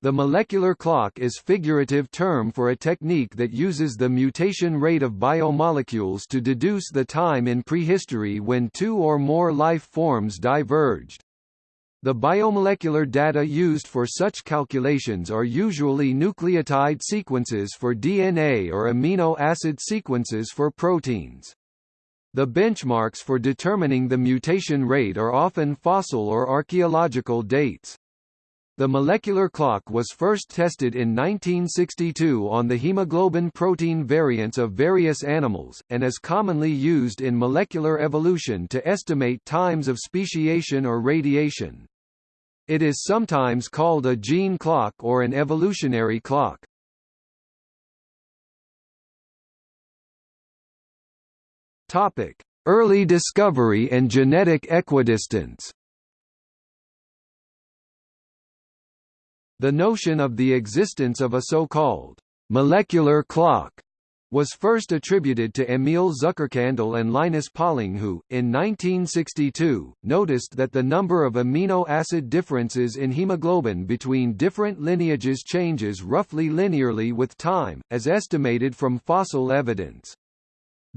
The molecular clock is figurative term for a technique that uses the mutation rate of biomolecules to deduce the time in prehistory when two or more life forms diverged. The biomolecular data used for such calculations are usually nucleotide sequences for DNA or amino acid sequences for proteins. The benchmarks for determining the mutation rate are often fossil or archaeological dates. The molecular clock was first tested in 1962 on the hemoglobin protein variants of various animals, and is commonly used in molecular evolution to estimate times of speciation or radiation. It is sometimes called a gene clock or an evolutionary clock. Early discovery and genetic equidistance The notion of the existence of a so-called molecular clock was first attributed to Emil Zuckerkandl and Linus Pauling who, in 1962, noticed that the number of amino acid differences in hemoglobin between different lineages changes roughly linearly with time, as estimated from fossil evidence.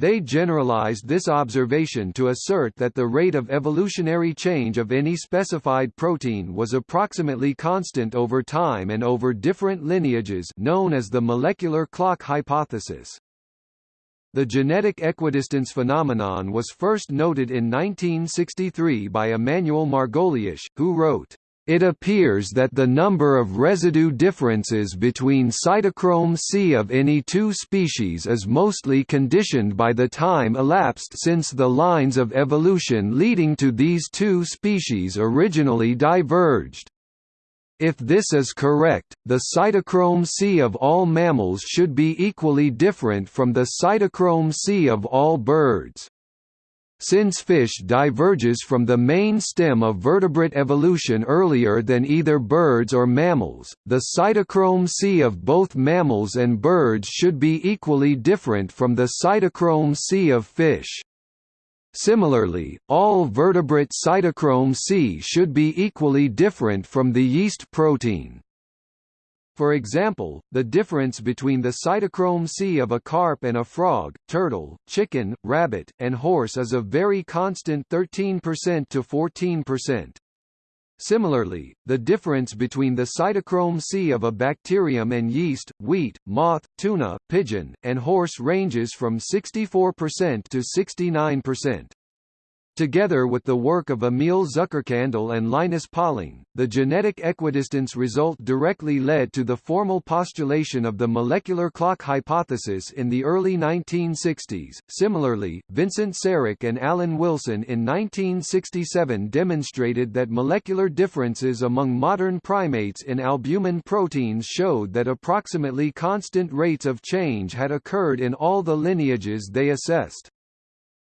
They generalized this observation to assert that the rate of evolutionary change of any specified protein was approximately constant over time and over different lineages known as the molecular clock hypothesis. The genetic equidistance phenomenon was first noted in 1963 by Emanuel Margoliash, who wrote, it appears that the number of residue differences between cytochrome C of any two species is mostly conditioned by the time elapsed since the lines of evolution leading to these two species originally diverged. If this is correct, the cytochrome C of all mammals should be equally different from the cytochrome C of all birds. Since fish diverges from the main stem of vertebrate evolution earlier than either birds or mammals, the cytochrome C of both mammals and birds should be equally different from the cytochrome C of fish. Similarly, all vertebrate cytochrome C should be equally different from the yeast protein. For example, the difference between the cytochrome C of a carp and a frog, turtle, chicken, rabbit, and horse is a very constant 13% to 14%. Similarly, the difference between the cytochrome C of a bacterium and yeast, wheat, moth, tuna, pigeon, and horse ranges from 64% to 69%. Together with the work of Emil Zuckerkandl and Linus Pauling, the genetic equidistance result directly led to the formal postulation of the molecular clock hypothesis in the early 1960s. Similarly, Vincent Sarich and Allan Wilson in 1967 demonstrated that molecular differences among modern primates in albumin proteins showed that approximately constant rates of change had occurred in all the lineages they assessed.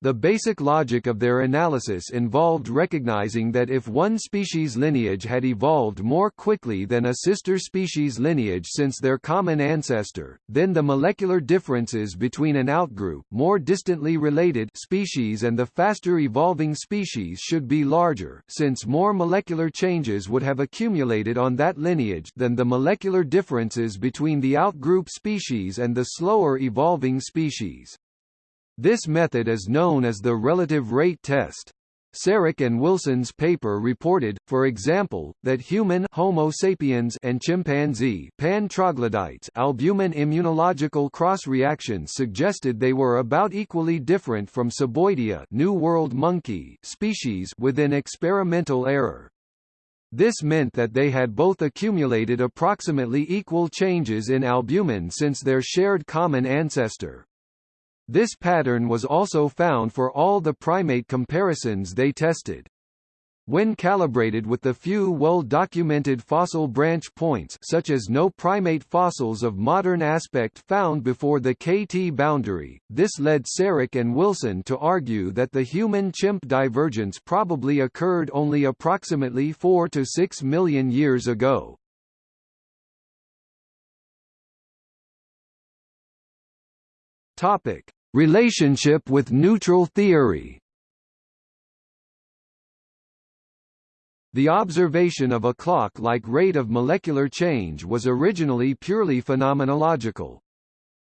The basic logic of their analysis involved recognizing that if one species lineage had evolved more quickly than a sister species lineage since their common ancestor, then the molecular differences between an outgroup more distantly related species and the faster evolving species should be larger, since more molecular changes would have accumulated on that lineage than the molecular differences between the outgroup species and the slower evolving species. This method is known as the relative rate test. Sarich and Wilson's paper reported, for example, that human Homo sapiens and chimpanzee pan troglodytes albumin immunological cross-reactions suggested they were about equally different from Ceboidea New World monkey species within experimental error. This meant that they had both accumulated approximately equal changes in albumin since their shared common ancestor. This pattern was also found for all the primate comparisons they tested. When calibrated with the few well-documented fossil branch points such as no primate fossils of modern aspect found before the KT boundary, this led Sarich and Wilson to argue that the human-chimp divergence probably occurred only approximately 4 to 6 million years ago. Topic: Relationship with neutral theory The observation of a clock-like rate of molecular change was originally purely phenomenological.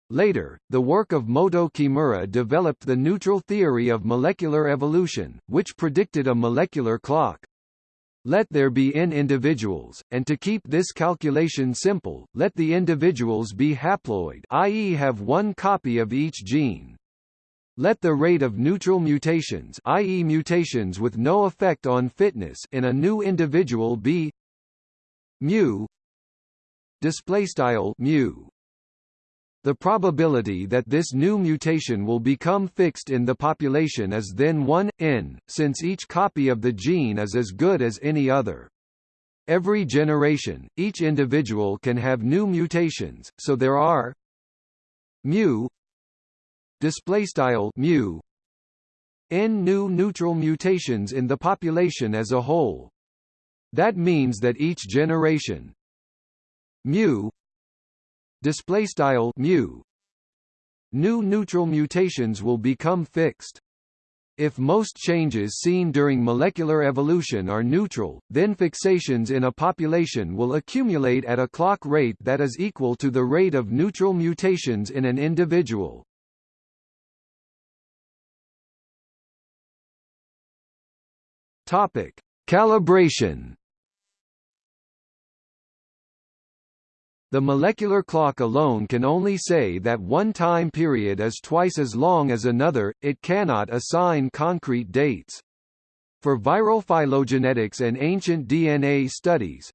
Later, the work of Motoo Kimura developed the neutral theory of molecular evolution, which predicted a molecular clock. Let there be n individuals, and to keep this calculation simple, let the individuals be haploid i.e. have one copy of each gene. Let the rate of neutral mutations i.e. mutations with no effect on fitness in a new individual be mu display style mu the probability that this new mutation will become fixed in the population is then 1, n, since each copy of the gene is as good as any other. Every generation, each individual can have new mutations, so there are mu displaystyle mu n new neutral mutations in the population as a whole. That means that each generation mu display style mu. New neutral mutations will become fixed. If most changes seen during molecular evolution are neutral, then fixations in a population will accumulate at a clock rate that is equal to the rate of neutral mutations in an individual. Topic: Calibration The molecular clock alone can only say that one time period is twice as long as another, it cannot assign concrete dates. For viral phylogenetics and ancient DNA studies,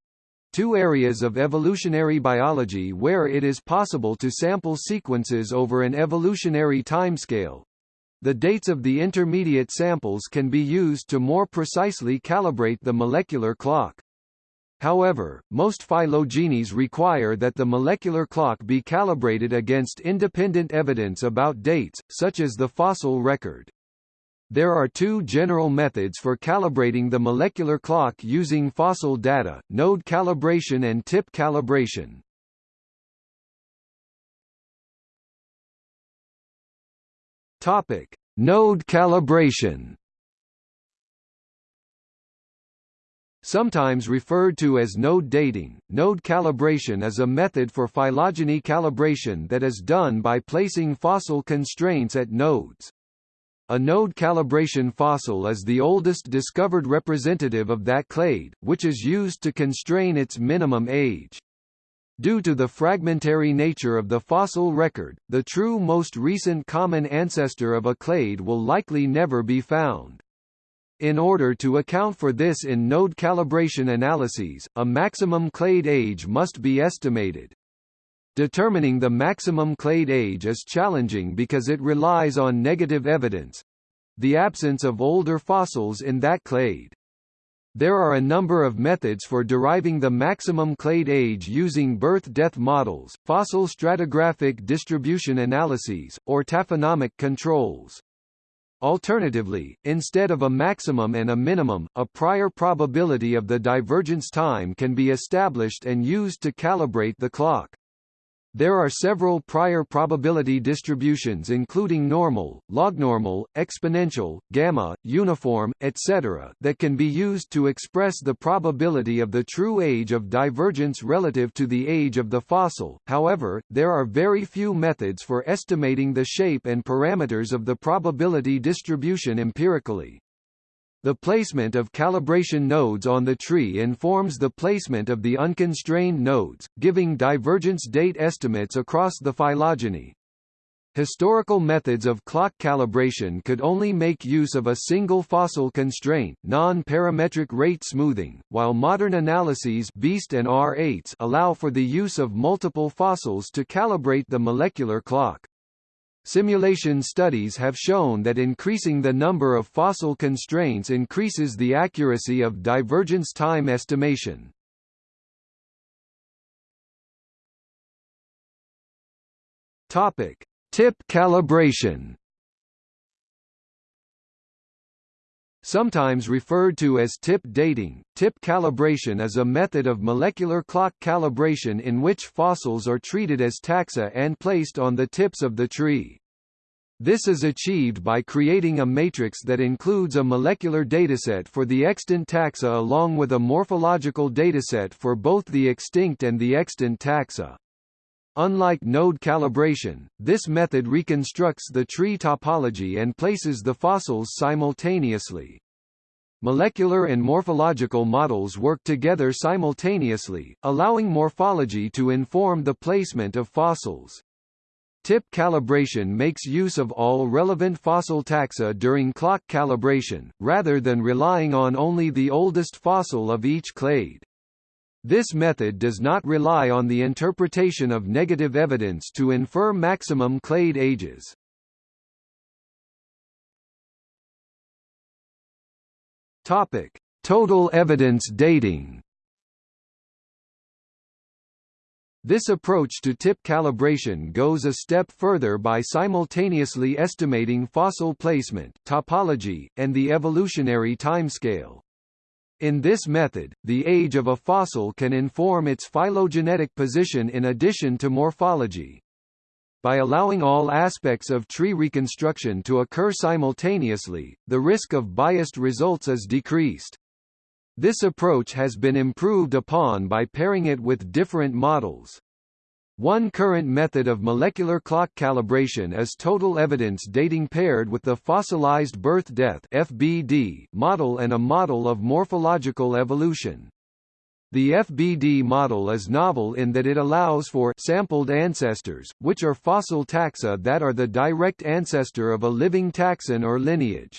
two areas of evolutionary biology where it is possible to sample sequences over an evolutionary timescale. The dates of the intermediate samples can be used to more precisely calibrate the molecular clock. However, most phylogenies require that the molecular clock be calibrated against independent evidence about dates, such as the fossil record. There are two general methods for calibrating the molecular clock using fossil data, node calibration and tip calibration. Topic: Node calibration. Sometimes referred to as node dating, node calibration is a method for phylogeny calibration that is done by placing fossil constraints at nodes. A node calibration fossil is the oldest discovered representative of that clade, which is used to constrain its minimum age. Due to the fragmentary nature of the fossil record, the true most recent common ancestor of a clade will likely never be found. In order to account for this in node calibration analyses, a maximum clade age must be estimated. Determining the maximum clade age is challenging because it relies on negative evidence—the absence of older fossils in that clade. There are a number of methods for deriving the maximum clade age using birth-death models, fossil stratigraphic distribution analyses, or taphonomic controls. Alternatively, instead of a maximum and a minimum, a prior probability of the divergence time can be established and used to calibrate the clock. There are several prior probability distributions including normal, lognormal, exponential, gamma, uniform, etc. that can be used to express the probability of the true age of divergence relative to the age of the fossil, however, there are very few methods for estimating the shape and parameters of the probability distribution empirically. The placement of calibration nodes on the tree informs the placement of the unconstrained nodes, giving divergence date estimates across the phylogeny. Historical methods of clock calibration could only make use of a single fossil constraint non-parametric rate smoothing, while modern analyses BEAST and R8 allow for the use of multiple fossils to calibrate the molecular clock. Simulation studies have shown that increasing the number of fossil constraints increases the accuracy of divergence time estimation. Topic: Tip calibration. Sometimes referred to as tip dating, tip calibration is a method of molecular clock calibration in which fossils are treated as taxa and placed on the tips of the tree. This is achieved by creating a matrix that includes a molecular dataset for the extant taxa along with a morphological dataset for both the extinct and the extant taxa. Unlike node calibration, this method reconstructs the tree topology and places the fossils simultaneously. Molecular and morphological models work together simultaneously, allowing morphology to inform the placement of fossils. TIP calibration makes use of all relevant fossil taxa during clock calibration, rather than relying on only the oldest fossil of each clade. This method does not rely on the interpretation of negative evidence to infer maximum clade ages. Topic: Total evidence dating. This approach to tip calibration goes a step further by simultaneously estimating fossil placement, topology, and the evolutionary timescale. In this method, the age of a fossil can inform its phylogenetic position in addition to morphology. By allowing all aspects of tree reconstruction to occur simultaneously, the risk of biased results is decreased. This approach has been improved upon by pairing it with different models. One current method of molecular clock calibration is total evidence dating paired with the fossilized birth-death (FBD) model and a model of morphological evolution. The FBD model is novel in that it allows for sampled ancestors, which are fossil taxa that are the direct ancestor of a living taxon or lineage.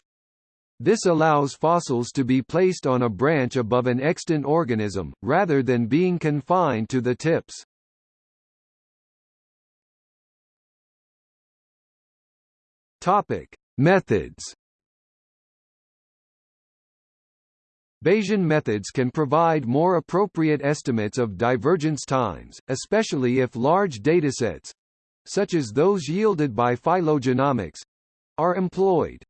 This allows fossils to be placed on a branch above an extant organism, rather than being confined to the tips. Topic: Methods. Bayesian methods can provide more appropriate estimates of divergence times, especially if large datasets such as those yielded by phylogenomics are employed.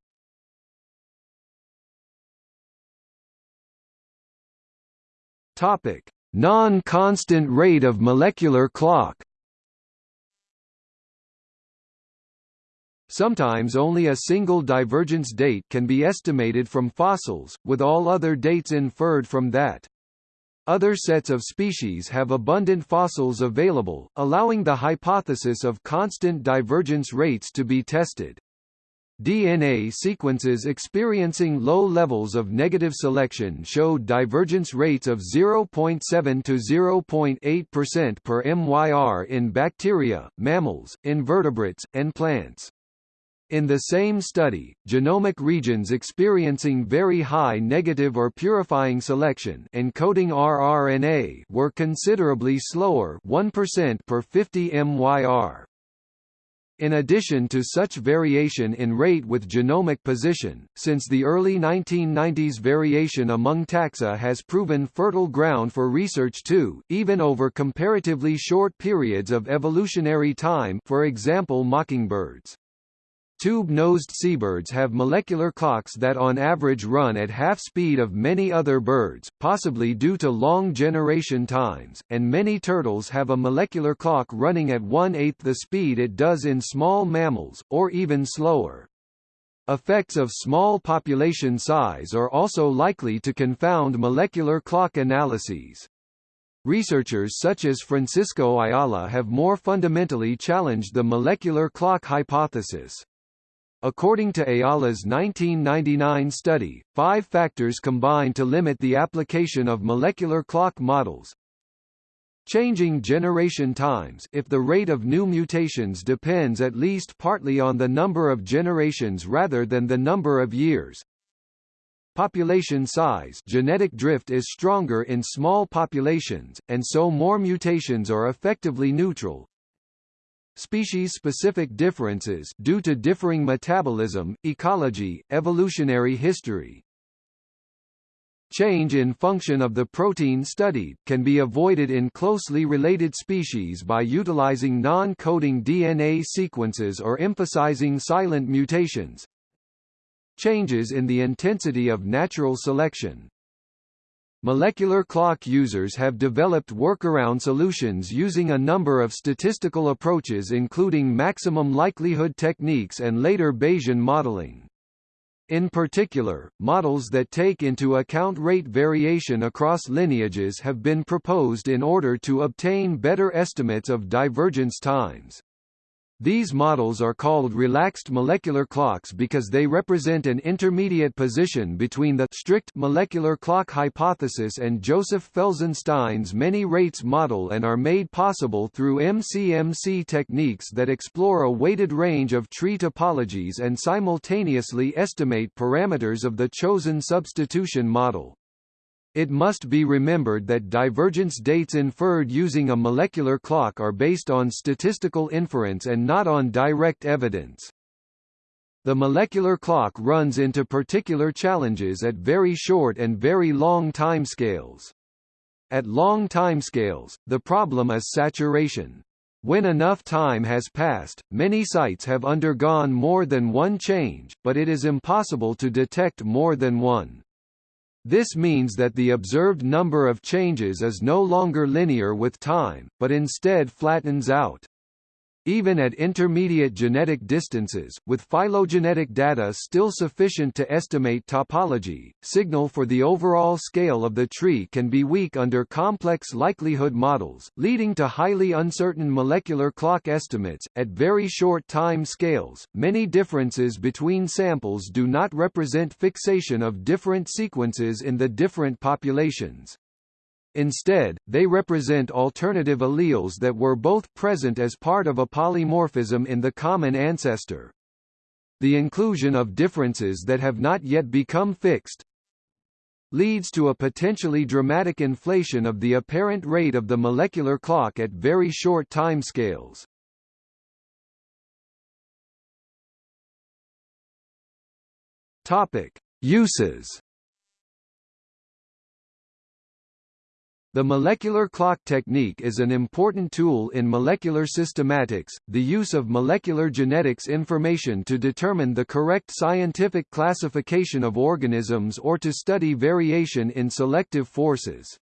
Topic: Non-constant rate of molecular clock. Sometimes only a single divergence date can be estimated from fossils, with all other dates inferred from that. Other sets of species have abundant fossils available, allowing the hypothesis of constant divergence rates to be tested. DNA sequences experiencing low levels of negative selection showed divergence rates of 0.7 to 0.8% per MYR in bacteria, mammals, invertebrates, and plants. In the same study, genomic regions experiencing very high negative or purifying selection encoding rRNA were considerably slower 1% per 50 MYR. In addition to such variation in rate with genomic position, since the early 1990s variation among taxa has proven fertile ground for research too, even over comparatively short periods of evolutionary time for example mockingbirds. Tube-nosed seabirds have molecular clocks that on average run at half speed of many other birds, possibly due to long generation times, and many turtles have a molecular clock running at one-eighth the speed it does in small mammals, or even slower. Effects of small population size are also likely to confound molecular clock analyses. Researchers such as Francisco Ayala have more fundamentally challenged the molecular clock hypothesis. According to Ayala's 1999 study, five factors combine to limit the application of molecular clock models. Changing generation times if the rate of new mutations depends at least partly on the number of generations rather than the number of years. Population size genetic drift is stronger in small populations, and so more mutations are effectively neutral, Species-specific differences due to differing metabolism, ecology, evolutionary history. Change in function of the protein studied, can be avoided in closely related species by utilizing non-coding DNA sequences or emphasizing silent mutations. Changes in the intensity of natural selection, Molecular clock users have developed workaround solutions using a number of statistical approaches including maximum likelihood techniques and later Bayesian modeling. In particular, models that take into account rate variation across lineages have been proposed in order to obtain better estimates of divergence times. These models are called relaxed molecular clocks because they represent an intermediate position between the strict molecular clock hypothesis and Joseph Felsenstein's many rates model and are made possible through MCMC techniques that explore a weighted range of tree topologies and simultaneously estimate parameters of the chosen substitution model. It must be remembered that divergence dates inferred using a molecular clock are based on statistical inference and not on direct evidence. The molecular clock runs into particular challenges at very short and very long timescales. At long timescales, the problem is saturation. When enough time has passed, many sites have undergone more than one change, but it is impossible to detect more than one. This means that the observed number of changes is no longer linear with time, but instead flattens out. Even at intermediate genetic distances, with phylogenetic data still sufficient to estimate topology, signal for the overall scale of the tree can be weak under complex likelihood models, leading to highly uncertain molecular clock estimates. At very short time scales, many differences between samples do not represent fixation of different sequences in the different populations. Instead, they represent alternative alleles that were both present as part of a polymorphism in the common ancestor. The inclusion of differences that have not yet become fixed leads to a potentially dramatic inflation of the apparent rate of the molecular clock at very short timescales. Topic: Uses The molecular clock technique is an important tool in molecular systematics, the use of molecular genetics information to determine the correct scientific classification of organisms or to study variation in selective forces.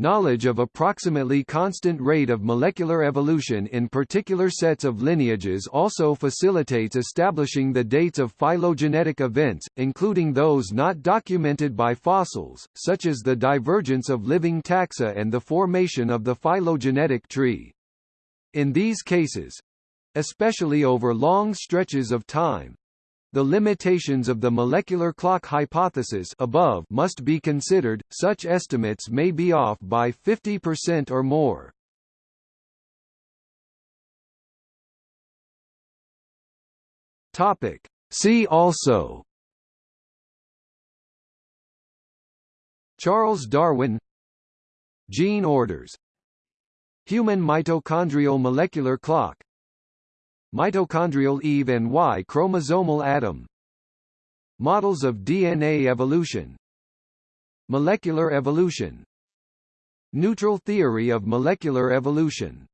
Knowledge of approximately constant rate of molecular evolution in particular sets of lineages also facilitates establishing the dates of phylogenetic events, including those not documented by fossils, such as the divergence of living taxa and the formation of the phylogenetic tree. In these cases, especially over long stretches of time, the limitations of the molecular clock hypothesis above must be considered, such estimates may be off by 50% or more. Topic. See also. Charles Darwin. Gene orders. Human mitochondrial molecular clock Mitochondrial Eve and Y chromosomal Adam. Models of DNA evolution. Molecular evolution. Neutral theory of molecular evolution